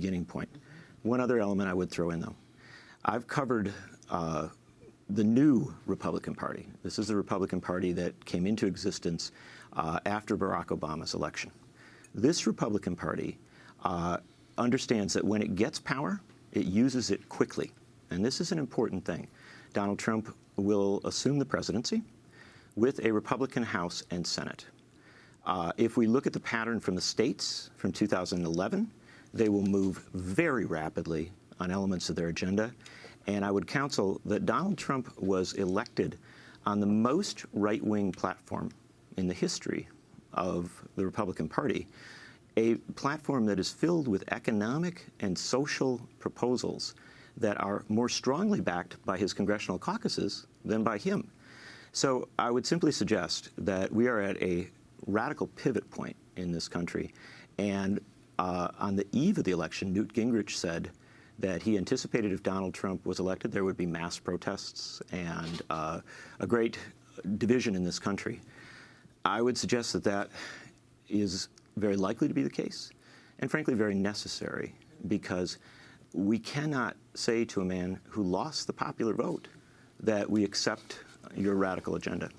beginning point. One other element I would throw in, though. I've covered uh, the new Republican Party. This is the Republican Party that came into existence uh, after Barack Obama's election. This Republican Party uh, understands that when it gets power, it uses it quickly. And this is an important thing. Donald Trump will assume the presidency with a Republican House and Senate. Uh, if we look at the pattern from the states from 2011, they will move very rapidly on elements of their agenda. And I would counsel that Donald Trump was elected on the most right-wing platform in the history of the Republican Party, a platform that is filled with economic and social proposals that are more strongly backed by his congressional caucuses than by him. So I would simply suggest that we are at a radical pivot point in this country. And uh, on the eve of the election, Newt Gingrich said that he anticipated if Donald Trump was elected, there would be mass protests and uh, a great division in this country. I would suggest that that is very likely to be the case, and frankly, very necessary, because we cannot say to a man who lost the popular vote that we accept your radical agenda.